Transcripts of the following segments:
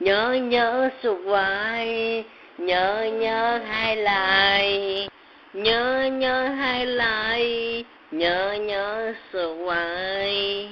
nhớ nhớ sụp vai nhớ nhớ hai lại nhớ nhớ hai lại nhớ nhớ sụp vai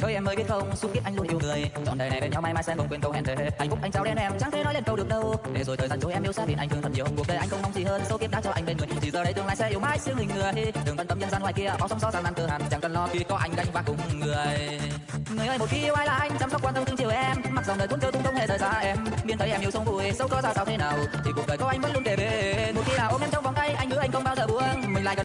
người. Ơi em ơi, biết không? Xúc biết anh luôn yêu người. Chọn đời này bên nhau, mai mai sẽ không quên câu hẹn thề anh phúc anh trao đến em chẳng thể nói lên câu được đâu. Để rồi thời gian trôi em yêu xa vì anh thương thật nhiều. Cuộc đời anh không mong gì hơn. Số kiếp đã cho anh bên người. Thì giờ đây tương lai sẽ yêu mãi siêu hình người. Đừng quan tâm nhân gian ngoài kia, bao sóng gió gian nan cơ hàn chẳng cần lo khi có anh gánh vác cùng người. Người ơi, một khi yêu ai là anh, chăm sóc quan tâm thương chiều em. Mặc dòng đời cuốn cơ tung không hề rời xa em. Biên thấy em yêu sông vui, sâu có ra sao thế nào? Thì cuộc đời có anh vẫn luôn kề bên. Một khi nào ôm em trong vòng tay, anh hứa anh không bao giờ buông. Mình lại gần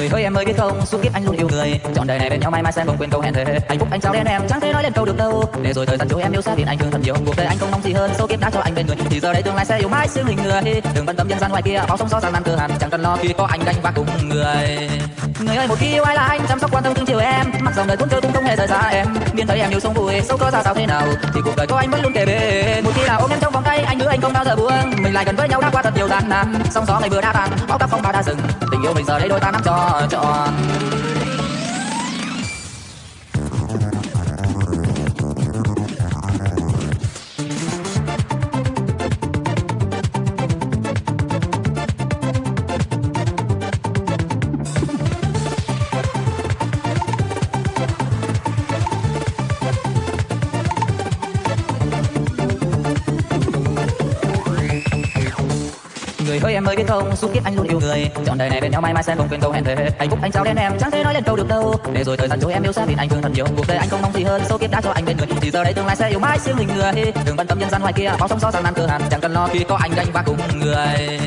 người ơi em ơi, biết không? Suốt kiếp anh luôn yêu người. Chọn đời này bên nhau mai mai sẽ không quên câu hẹn thề. Hạnh phúc, anh trao đến em chẳng thể nói lên câu được đâu. Để rồi thời gian trôi em yêu xa thì anh thương thật nhiều. Cuộc đời anh không mong gì hơn, số kiếp đã cho anh bên người. Thì giờ đây tương lai sẽ yêu mãi siêu hình người. Đừng bận tâm nhân gian ngoài kia bao sóng gió gian nan cơ hàn. Chẳng cần lo khi có anh gánh vác cùng người. Người ơi, một khi yêu ai là anh, chăm sóc quan tâm thương chiều em. Mặc dòng đời cuốn cơ cũng không hề rời xa em. Biết thấy em yêu sống vui, sâu có ra sao thế nào? Thì cuộc đời có anh vẫn luôn kề bên. Một khi nào ôm em trong vòng tay, anh hứa anh không bao giờ buông. Mình lại gần với nhau đã qua thật nhiều gian nan. Sóng gió ngày vừa đã tan, bão táp phong ba đã dừng. Tình yêu mình giờ đây đôi ta nắm cho trọn em mới biết không suốt kiếp anh luôn yêu người. Chọn đời này bên nhau mai mai sẽ không quên câu hẹn thề hạnh phúc anh trao đến em chẳng thể nói lên câu được đâu. Để rồi thời gian trôi em yêu xa vì anh thương thật nhiều. Cuộc đời anh không mong gì hơn số kiếp đã cho anh bên người. Thì giờ đây tương lai sẽ yêu mãi siêu hình người. Đừng bận tâm nhân gian ngoài kia bao sóng gió sang nan cửa hàng, chẳng cần lo khi có anh ganh và cùng người.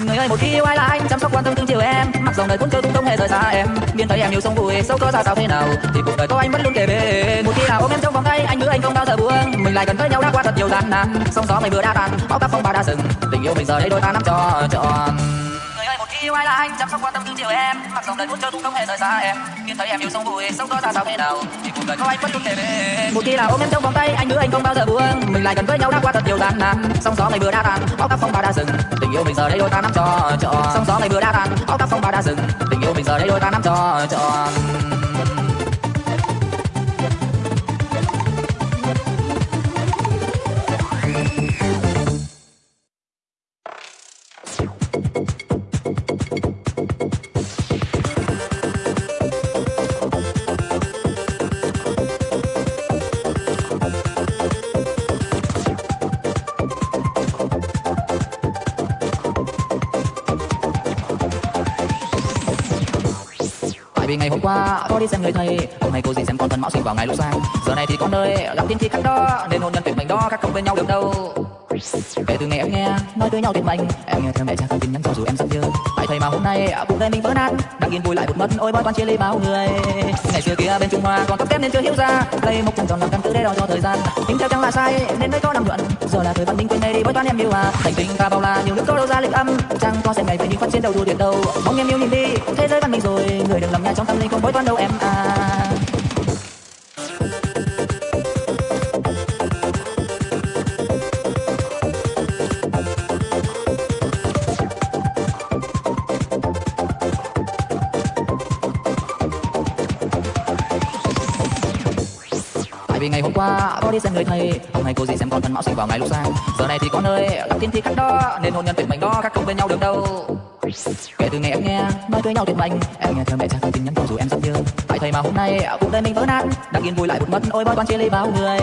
Người ơi một khi yêu ai là anh chăm sóc quan tâm thương chiều em. Mặc dòng đời cuốn cơ cũng không hề rời xa em. Biên thấy em yêu sông vui sâu có ra sao thế nào? Thì cuộc đời có anh vẫn luôn kề bên. Một khi nào ôm em trong vòng tay anh hứa anh không bao giờ buông. Mình lại gần với nhau đã qua thật nhiều gian nan. Sóng gió ngày vừa đã tan bão táp phong ba đã dừng. Tình yêu mình giờ đây đôi ta nắm cho trọn người ơi một khi yêu ai là anh chăm sóc quan tâm thương chiều em. Mặc dòng đời cuốn cơ tung không hề rời xa em. Biên thấy em yêu sông vui sâu có ra sao thế nào? Thì cuộc đời có anh vẫn luôn kề bên một khi nào ôm em trong vòng tay anh hứa anh không bao giờ buông. Mình lại gần với nhau đã qua thật nhiều gian nan sóng gió ngày vừa đã tan bão táp phong ba đã dừng. Tình yêu mình giờ đây đôi ta nắm cho trọn. Sóng gió ngày vừa đã tan bão táp phong ba đã dừng. Tình yêu mình giờ đây đôi ta nắm cho trọn vì ngày hôm qua có đi xem người thầy, Hôm nay cô gì xem con thân mão sinh vào ngày lúc sang. Giờ này thì con ơi gặp tiên khí khắc đó, Nên hôn nhân tuyệt mệnh đó, các không bên nhau được đâu? Kể từ ngày em nghe, nói tới nhau tuyệt mệnh Em nghe theo mẹ cha không tin nhắn cho dù em giận dữ Tại thầy mà hôm nay cuộc đời mình vỡ nát. Đang yên vui lại một mất, ôi bói toán chia ly bao người. Ngày xưa kia bên Trung Hoa, còn tóc kém nên chưa hiểu ra. Đây một cùng tròn làm căn cứ để đo cho thời gian. Tính theo chẳng là sai, nên mới có năm luận. Giờ là thời văn minh quên này đi, bói toán em yêu à Thành tình ta bao la, nhiều nước có đâu ra lịch âm. Chẳng có xem ngày về đi phát chiến đầu đua tuyệt đâu. Mong em yêu nhìn đi, thế giới văn minh rồi. Người đừng lầm nhà trong tâm linh, không bói toán đâu em à. Qua, có đi xem người thầy. Hôm nay cô dì xem con thân mão sinh vào ngày lúc sang Giờ này thì con ơi gặp tin thì cắt đó, Nên hôn nhân tuyệt mệnh đó, các không bên nhau được đâu. Kể từ ngày em nghe, nói với nhau tuyệt mệnh Em nghe theo mẹ cha không tin nhắn cho dù em rất nhớ Tại thầy mà hôm nay, cuộc đời mình vỡ nát. Đang yên vui lại một mất, ôi bói toán chia ly bao người.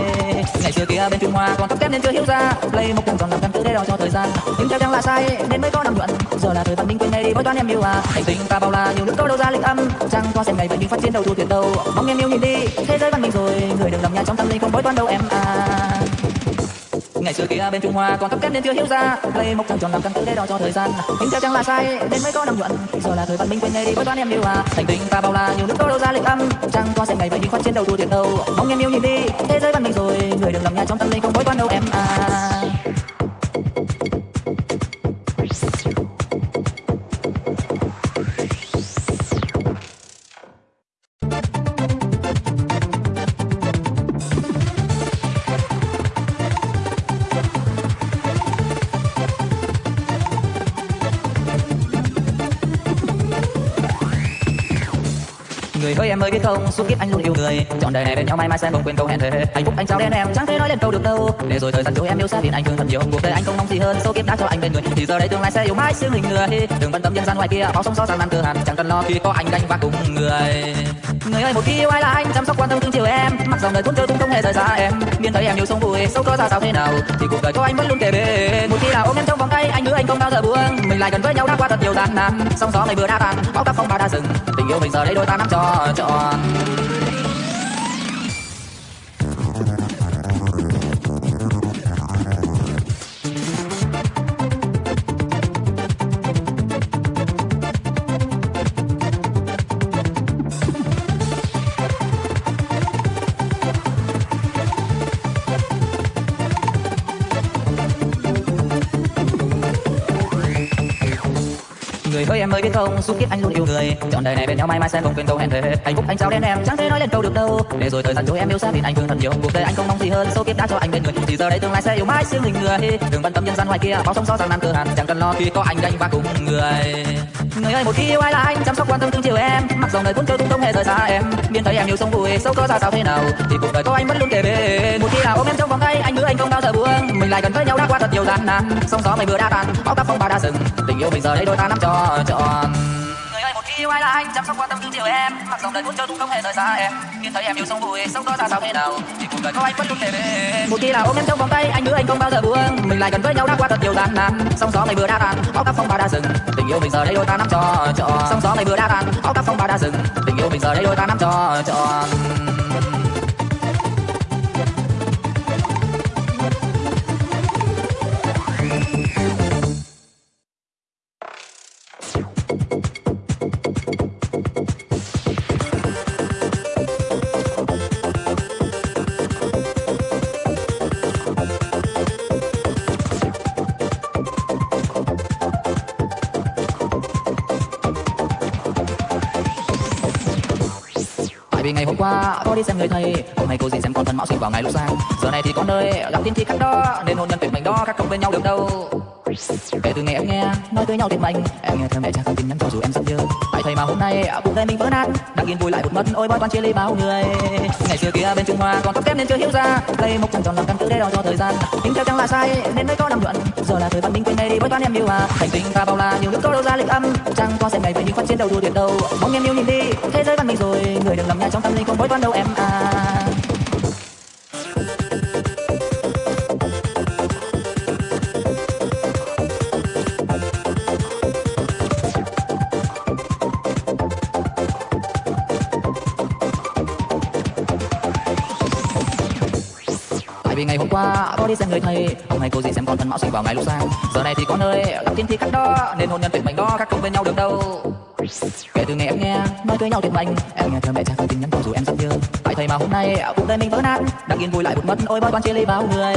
Ngày xưa kia bên Trung Hoa còn tóc kém nên chưa hiểu ra. Play một cùng còn làm căn cứ để đo cho thời gian. Nhưng theo chẳng là sai, nên mới có năm nhuận Giờ là thời văn minh quên ngay đi, bói toán em yêu à. Hành tình ta bao la, nhiều nước có đâu ra lịch âm. Chẳng có xem ngày vậy nhưng phát triển đầu thu tuyệt đâu. Mong em yêu nhìn đi, thế giới văn minh rồi. Người đừng lầm nhà trong tâm toán đâu em? À. Ngày xưa kia bên trung hoa còn thấp kém nên chưa hiểu ra. Lấy một trăng tròn làm căn cứ để đo cho thời gian. Nhưng theo chẳng là sai nên mới có năm nhuận. Giờ là thời văn minh quên ngày đi với toán em yêu à. Thành tình ta bao la, nhiều nước có đâu ra lịch âm. Chẳng có xem ngày vậy nhưng khoát trên đầu thua tiền đâu. Mong em yêu nhìn đi, thế giới văn minh rồi. Người đừng lầm nhà trong tâm linh không bối toán đâu em à. Người. Ơi em ơi, biết không? Suốt kiếp anh luôn yêu người. Chọn đời này bên nhau mãi mãi sẽ không quên câu hẹn thề. Hạnh phúc anh trao đến em chẳng thể nói lên câu được đâu. Để rồi thời gian trôi, em yêu xa thì anh thương thật nhiều. Cuộc đời anh không mong gì hơn. Số kiếp đã cho anh bên người. Thì giờ đây tương lai sẽ yêu mãi siêu hình người. Đừng bận tâm nhân gian ngoài kia. Bao sóng gió gian nan cơ hàn, chẳng cần lo khi có anh gánh vác cùng người người ơi, một khi yêu ai là anh, chăm sóc quan tâm thương chiều em. Mặc dòng đời cuốn trôi cũng không hề rời xa em. Miên thấy em nhiều sông vui, sâu có ra sao thế nào? Thì cuộc đời có anh vẫn luôn kề bên. Một khi là ôm em trong vòng tay, anh hứa anh không bao giờ buông. Mình lại gần với nhau đã qua thật nhiều gian nan. Sóng gió này vừa đã tan, bão táp phong ba đã dừng. Tình yêu mình giờ đây đôi ta nắm cho trọn. Ơi em ơi biết không? Suốt kiếp anh luôn yêu người. Chọn đời này bên nhau mãi mãi sẽ không quên câu hẹn thề hạnh phúc anh trao đến em chẳng thể nói lên câu được đâu. Để rồi thời gian trôi em yêu xa vì anh thương thật nhiều. Cuộc đời anh không mong gì hơn. Số kiếp đã cho anh bên người. Thì giờ đây tương lai sẽ yêu mãi siêu hình người. Đừng quan tâm nhân gian ngoài kia bao sông gió rằng nan cơ hàn. Chẳng cần lo khi có anh gánh vác cùng người. Người ơi, một khi yêu ai là anh, chăm sóc quan tâm thương chiều em. Mặc dòng đời cuốn trôi cũng không hề rời xa em. Biên thấy em yêu sống vui sâu có ra sao thế nào? Thì cuộc đời có anh vẫn luôn kề bên. Một khi là ôm em trong vòng tay, anh hứa anh không bao giờ buông. Mình lại gần với nhau đã qua thật nhiều gian nan. Sóng gió mày vừa đã tan, bão táp phong ba đã dừng. Tình yêu mình giờ đây đôi ta nắm cho trọn người ơi một khi yêu ai là anh chăm sóc quan tâm thương chiều em. Mặc dòng đời cuốn trôi cũng không hề rời xa em biên thấy em yêu sống vui sâu có ra sao thế nào? Thì cuộc đời có anh vẫn luôn kề bên. Một khi là ôm em trong vòng tay anh hứa anh không bao giờ buông. Mình lại gần với nhau đã qua thật nhiều gian nan. Sóng gió mây vừa đã tan bão táp phong ba đã dừng. Tình yêu mình giờ đây đôi ta nắm cho trọn. Sóng gió mây vừa đã tan bão táp phong ba đã dừng. Tình yêu mình giờ đây đôi ta nắm cho trọn vì ngày hôm qua có đi xem người thầy. Hôm nay cô dì xem con thân mão sinh vào ngày lúc sáng Giờ này thì con ơi gặp tiên thì khác đó, Nên hôn nhân tuyệt mệnh đó, các không bên nhau được đâu. Kể từ ngày em nghe nói tới nhau tuyệt mệnh Em nghe thơ mẹ cha không tin nhắn cho dù em giận dữ Tại thầy mà hôm nay cuộc đời mình vỡ nát, Đang yên vui lại một mất, ôi bói toán chia ly bao người. Ngày xưa kia bên Trung Hoa còn tóc kém nên chưa hiểu ra, đây một trăng tròn làm căn cứ để đo cho thời gian. Tính theo chẳng là sai, nên mới có năm nhuận. Giờ là thời văn minh quên đây đi, bói toán em yêu à Thành tình ta bao la, nhiều nước có đâu ra lịch âm. Chẳng có xem ngày vậy nhưng phát chiến đầu đua tuyệt đâu. Mong em yêu nhìn đi, thế giới văn minh rồi. Người đừng làm nhà trong tâm linh không bói toán đâu em. Qua có đi xem người thầy. Hôm nay cô dì xem con thân mão sinh vào ngày lúc sang. Giờ này thì con ơi gặp thiên thì cắt đó, Nên hôn nhân tuyệt mệnh đó, các không bên nhau được đâu. Kể từ ngày em nghe, nói cưới nhau tuyệt mệnh. Em nghe theo mẹ cha không tin nhắn cho dù em rất nhớ. Tại thầy mà hôm nay, cuộc đời mình vỡ nát, Đang yên vui lại một mất. Ôi bao quan chia ly bao người.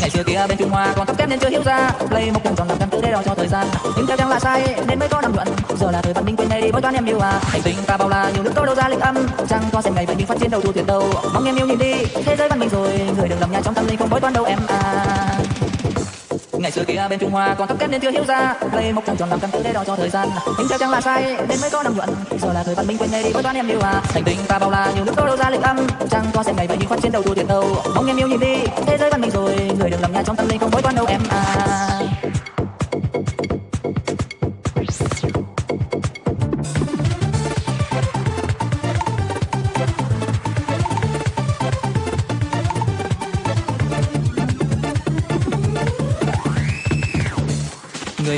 Ngày xưa kia bên Trung Hoa còn tóc kém nên chưa hiểu ra. Lấy một cùng tròn làm căn cứ để đo cho thời gian. Nhưng theo chẳng là sai, nên mới có năm nhuận Giờ là thời văn minh quên bói toán em yêu à. Thành tình ta bao la, nhiều nước có đâu ra linh âm. Chẳng có xem ngày vậy mình phát triển đầu thua tuyệt đâu. Mong em yêu nhìn đi, thế giới văn minh rồi. Người đừng lầm nhà trong tâm linh không bói toán đâu em à. Ngày xưa kia bên Trung Hoa, còn tóc kém nên chưa hiểu ra. Lấy mộc trăng tròn làm căn cứ để đo cho thời gian. Nhưng theo chẳng là sai nên mới có năm nhuận. Giờ là thời văn minh quên ngay đi với toán em yêu à. Thành tình ta bao la, nhiều nước có đâu ra lịch âm. Chẳng có xem ngày vậy nhưng phát chiến đầu thua tiền đâu. Mong em yêu nhìn đi, thế giới văn minh rồi. Người đừng lầm nhà trong tâm linh không bối toán đâu em à.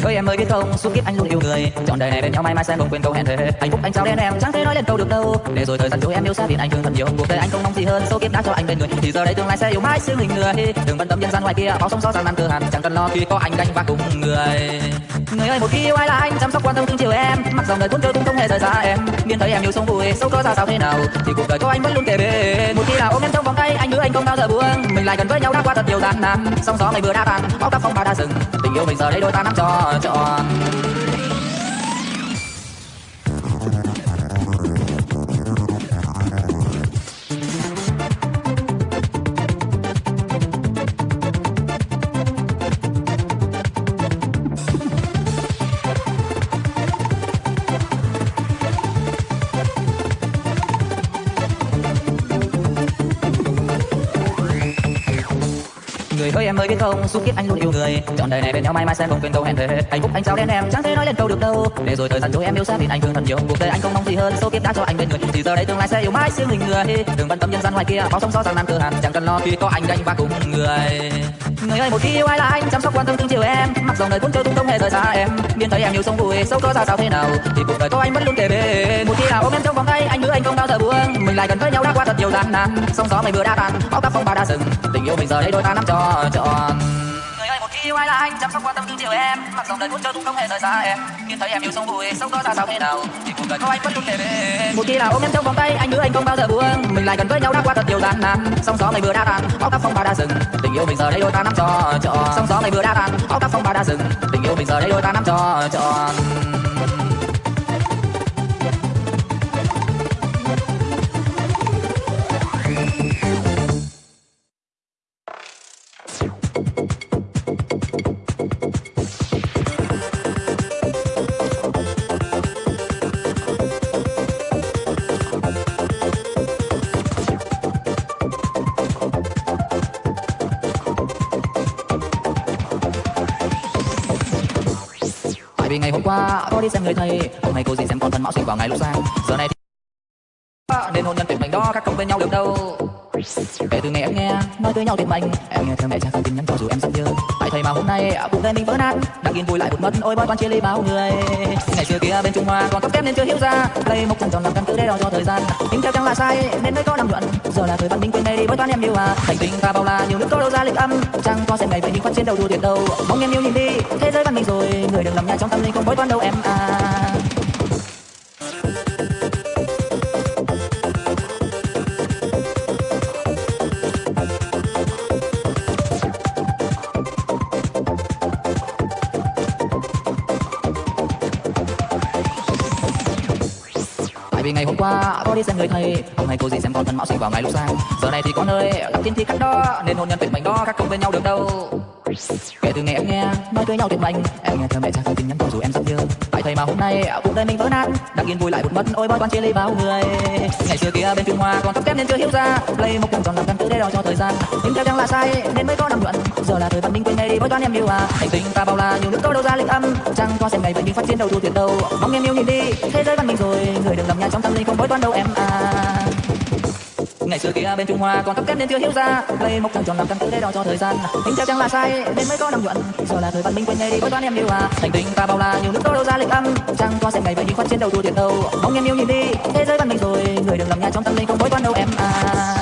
Người ơi em ơi biết không, suốt kiếp anh luôn yêu người. Chọn đời này bên nhau mãi mãi sẽ không quên câu hẹn thề Hạnh phúc anh trao đến em chẳng thể nói lên câu được đâu. Để rồi thời gian trôi em yêu xa biển anh thương thật nhiều Cuộc đời anh không mong gì hơn, số kiếp đã cho anh bên người Thì giờ đây tương lai sẽ yêu mãi xứ hình người. Đừng bận tâm nhân gian ngoài kia, bao sóng gió gian nan cơ hàn. Chẳng cần lo khi có anh gánh vác cùng người. Người ơi một khi yêu ai là anh chăm sóc quan tâm thương chiều em. Mặc dòng đời cuốn trôi cũng không hề rời xa em. Miên thấy em yêu sống vui, sâu có ra sao thế nào? Thì cuộc đời có anh vẫn luôn kề bên. Một khi nào ôm em trong vòng anh không bao giờ buông. Mình lại gần với nhau đã qua thật nhiều gian nan. Sóng gió ngày vừa đã tan, bão tóc phong ba đã dừng. Tình yêu mình giờ đây đôi ta nắm cho trọn Người ơi biết không, suốt kiếp anh luôn yêu. Người Chọn đời này bên nhau mãi mai sẽ không quên câu hẹn thề Hạnh phúc anh sao đen em chẳng thể nói lên câu được đâu. Để rồi thời gian trôi em yêu xa vì anh thương thật nhiều. Cuộc đời anh không mong gì hơn, số kiếp đã cho anh bên người. Thì giờ đây tương lai sẽ yêu mãi siêu mình người. Đừng bận tâm nhân gian ngoài kia, bao sóng gió rằng nan cơ hàn Chẳng cần lo. Khi có anh gánh ba cùng người. Người ơi một khi yêu ai là anh chăm sóc quan tâm thương chiều em. Mặc dòng đời cuốn trôi tung không hề rời xa em. Miên thấy em yêu sông vui, sâu có ra sao thế nào? Thì cuộc đời có anh vẫn luôn kề bên. Một khi nào ôm em trong vòng tay anh hứa anh không bao giờ buông. Mình lại gần với nhau đã qua thật nhiều gian nan. Sóng gió mây vừa đã tan, bao táp phong ba đã dừng Tình yêu mình giờ đây đôi ta nắm cho trọn. Người ơi một khi yêu ai là anh chăm sóc quan tâm thương chiều em. Mặc dòng đời cuốn trôi cũng không hề rời xa em. Nhìn thấy em yêu sông vui, sâu có ra sao thế nào? Thì cuộc đời có anh vẫn luôn kề bên. Một khi nào ôm em trong vòng tay anh hứa anh không bao giờ buông. Mình lại gần với nhau đã qua thật nhiều gian nan. Sóng gió mây vừa đã tan, bão táp phong ba đã dừng Tình yêu mình giờ đây đôi ta nắm cho trọn Sóng gió ngày vừa đã tan, áo táp phong ba đã dừng. Tình yêu mình giờ đây đôi ta nắm cho trọn vì ngày hôm qua có đi xem người thầy, Hôm nay cô gì xem con thân mão sinh vào ngày lúc sang. Giờ này thì nên hôn nhân tuyệt mệnh đó, các công bên nhau được đâu? Kể từ ngày em nghe, nói tới nhau tuyệt mệnh Em nghe theo mẹ cha không tin nhắn cho dù em giận nhớ. Tại thầy mà hôm nay cũng đời mình vỡ nát. Đang yên vui lại một mất, ôi bói toan chia ly bao người. Ngày xưa kia bên Trung Hoa còn tóc kém nên chưa hiểu ra. Đây một cùng tròn làm căn cứ để đo cho thời gian. Tính theo chẳng là sai, nên mới có năm luận. Giờ là thời văn minh quên đây đi bói toán em yêu à. Thành tình ta bao la, nhiều nước có đâu ra lịch âm. Chẳng có xem ngày về nhưng phát chiến đầu đua tuyệt đâu. Mong em yêu nhìn đi, thế giới văn minh rồi. Người đừng làm nhà trong tâm linh không bói toán đâu em à. Tôi có đi xem người thầy. Hôm nay cô gì xem con thân mão sinh vào ngày lúc sang. Giờ này thì có nơi gặp thiên thì khác đó Nên hôn nhân tuyệt mệnh đó, các không bên nhau được đâu? Kể từ ngày em nghe, nói tới nhau tuyệt mệnh Em nghe thơ mẹ cha gửi tin nhắn cho dù em rất nhớ Tại thầy mà hôm nay à, cuộc đời mình vỡ nát. Đang yên vui lại một mất, ôi bói toán chia ly bao người. Ngày xưa kia bên Trung Hoa còn tóc kém nên chưa hiểu ra. Play một vòng tròn làm căn cứ để đo cho thời gian. Nhưng theo chẳng là sai, nên mới có năm luận. Giờ là thời văn minh quên ngay đi bói toán em yêu à. Hành tinh ta bao la, nhiều nước có đâu ra lịch âm. Chẳng có xem ngày vậy mình phát triển đầu thu tuyệt đâu. Mong em yêu nhìn đi, thế giới văn minh rồi. Người đừng làm nhà trong tâm linh không bói toán đâu em à. Ngày xưa kia bên Trung Hoa còn tóc kết nên chưa hiểu ra. Lấy một trăng tròn làm căn cứ để đo cho thời gian. Tính theo chẳng là sai, nên mới có năm nhuận. Giờ là thời văn minh quên ngay đi với toán em yêu à. Thành tinh ta bao la, nhiều nước đô đâu ra lịch âm. Chẳng có xem ngày vậy nhưng khoát trên đầu thua tiền đâu. Mong em yêu nhìn đi, thế giới văn minh rồi. Người đừng làm nhà trong tâm linh, không bối toán đâu em à.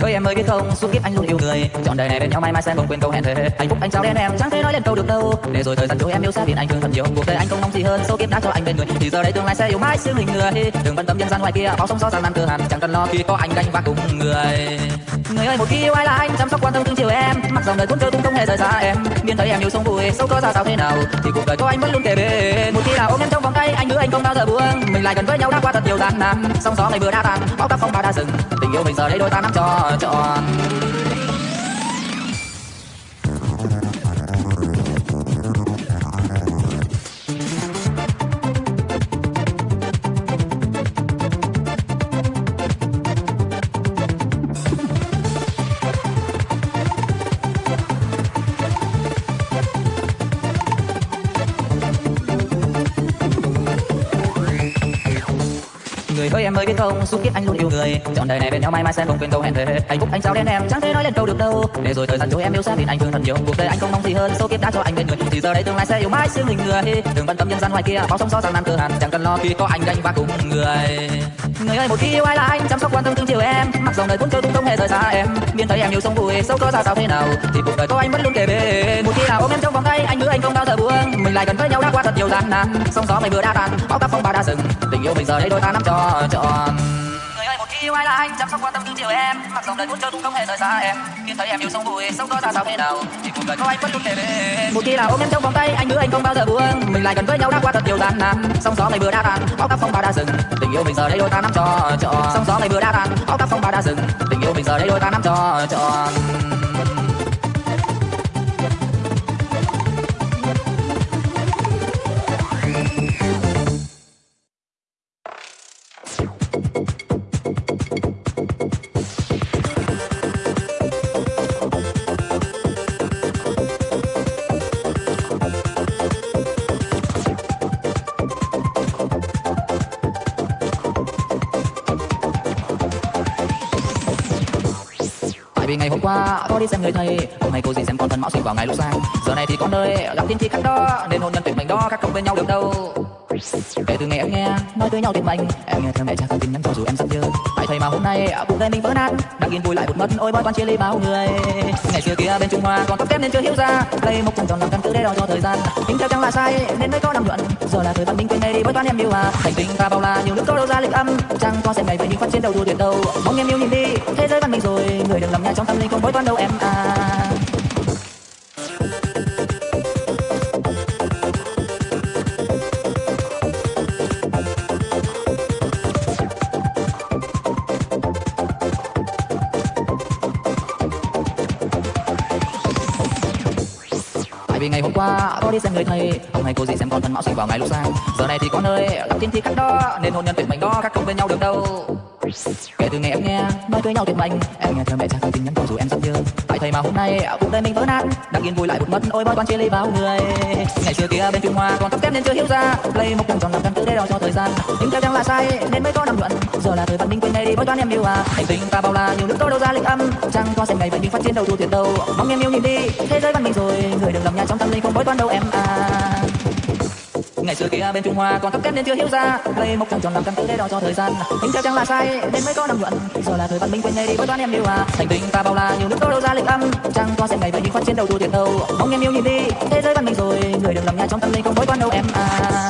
Người ơi em ơi biết không, suốt kiếp anh luôn yêu người. Chọn đời này bên nhau mãi mãi sẽ không quên câu hẹn thề Hạnh phúc anh trao đến em chẳng thể nói lên câu được đâu. Để rồi thời gian trôi em yêu xa biển anh thương thật nhiều Cuộc đời anh không mong gì hơn, số kiếp đã cho anh bên người. Thì giờ đây tương lai sẽ yêu mãi xương hình người. Đừng bận tâm nhân gian ngoài kia, bao sóng gió gian nan cơ hàn. Chẳng cần lo khi có anh gánh vác cùng người. Người ơi một khi yêu ai là anh chăm sóc quan tâm thương chiều em. Mặc dòng đời cuốn trôi cũng không hề rời xa em. Miên thấy em yêu sống vui, sâu có ra sao thế nào? Thì cuộc đời có anh vẫn luôn kề bên. Một khi nào ôm em trong vòng tay anh hứa anh không bao giờ buông. Mình lại gần với nhau đã qua thật nhiều gian nan. Sóng gió ngày vừa đã tan, bão táp phong ba đã dừng. Tình yêu mình giờ đây đôi ta nắm cho trọn biết không suốt kiếp anh luôn yêu. Người, chọn đời này bên nhau, mai mai sẽ không quên câu hẹn thề hạnh phúc anh sao đến em, chẳng thể nói lên câu được đâu. Để rồi thời gian trôi em yêu xa thì anh thương thật nhiều. Cuộc đời anh không mong gì hơn số kiếp đã cho anh bên người thì giờ đây tương lai sẽ yêu mãi xương hình người. Đừng bận tâm nhân gian ngoài kia bao sóng gió giang nan cơ hàn. Chẳng cần lo khi có anh, gánh vác cùng người người ơi, một khi yêu ai là anh chăm sóc quan tâm thương chiều em. Mặc dòng đời cuốn trôi cũng không hề rời xa em. Miên thấy em yêu sông vui sâu có ra sao thế nào? Thì cuộc đời có anh vẫn luôn kề bên. Một khi nào ôm em trong vòng tay, anh hứa anh không bao giờ buông. Mình lại gần với nhau đã qua thật nhiều gian nan. Sóng gió mây vừa đã tan bao táp phong ba đã dừng. Tình yêu mình giờ đây đôi ta nắm cho trọn yêu ai là anh chăm sóc quan tâm thương chiều em. Mặc dòng đời cuốn trôi cũng không hề rời xa em. Khi thấy em yêu sông vui sông có ra sao thế nào? Thì cuộc đời có anh vẫn luôn kề bên một khi nào ôm em trong vòng tay, anh hứa anh không bao giờ buông. Mình lại gần với nhau đã qua thật nhiều gian nan. Sóng gió này vừa đã tan, bão táp phong ba đã dừng. Tình yêu mình giờ đây đôi ta nắm cho trọn. Sóng gió này vừa đã tan, bão táp phong ba đã dừng. Tình yêu mình giờ đây đôi ta nắm cho trọn. Vì ngày hôm qua có đi xem người thầy, Hôm nay cô gì xem con thân mão sinh vào ngày lúc sang. Giờ này thì con ơi gặp tiên thi khác đó, Nên hôn nhân tuyệt mệnh đó, các không bên nhau được đâu? Kể từ ngày em nghe nói tới nhau tuyệt mệnh Em nghe theo mẹ cha không tin nhắn cho dù em giận dữ. Tại thầy mà hôm nay cuộc gây mình vỡ nát Đang yên vui lại một mất. Ôi bói toán chia ly bao người. Ngày xưa kia bên Trung Hoa còn tóc kém nên chưa hiểu ra Đây một cùng tròn làm căn cứ để đo cho thời gian. Tính theo chẳng là sai nên mới có năm luận, Giờ là thời văn minh quên đây đi bói toán em yêu à Thành tình ta bao la nhiều nước có đâu ra lịch âm. Chẳng có xem ngày về những phát chiến đầu đua tuyệt đâu. Mong em yêu nhìn đi thế giới văn minh rồi. Người đừng làm nhà trong tâm linh không bói toán đâu em à. Qua có đi xem người thầy. Ông hay cô gì xem con thân mão sinh vào ngày lúc sang Giờ này thì có nơi gặp tin thi cắt đó, Nên hôn nhân tuyệt mệnh đó, các không bên nhau được đâu? Kể từ ngày em nghe, nói cưới nhau tuyệt mệnh. Em nghe theo mẹ cha không tin nhắn cho dù em rất nhớ. Tại thầy mà hôm nay, cuộc đời mình vỡ nát Đang yên vui lại một mất. Ôi bói toán chia ly bao người. Ngày xưa kia bên Trung Hoa còn tóc kém nên chưa hiểu ra. Play một cùng tròn làm căn cứ để đo cho thời gian. Nhưng theo chẳng là sai, nên mới có năm luận. Giờ là thời văn minh quên đây đi bói toán em yêu à. Hành tình ta bao la, nhiều nước có đâu ra lịch âm. Chẳng có xem ngày vậy mình phát triển đầu thu thiệt đâu. Mong em yêu nhìn đi, thế giới văn minh rồi. Người đừng làm nhà trong tâm linh bói toán đâu em à? Ngày xưa kia bên Trung Hoa còn tóc kém nên chưa hiểu ra. Lấy một trăng tròn làm căn cứ để đo cho thời gian. Tính theo chẳng là sai nên mới có năm luận. Giờ là thời văn minh quên ngay đi với toán em yêu à. Thành tình ta bao la, nhiều nước có đâu ra lịch âm. Chẳng có xem ngày về nhưng phát chiến đầu thua tiền đâu Mong em yêu nhìn đi, thế giới văn minh rồi. Người đừng làm nhà trong tâm linh không bói toán đâu em à?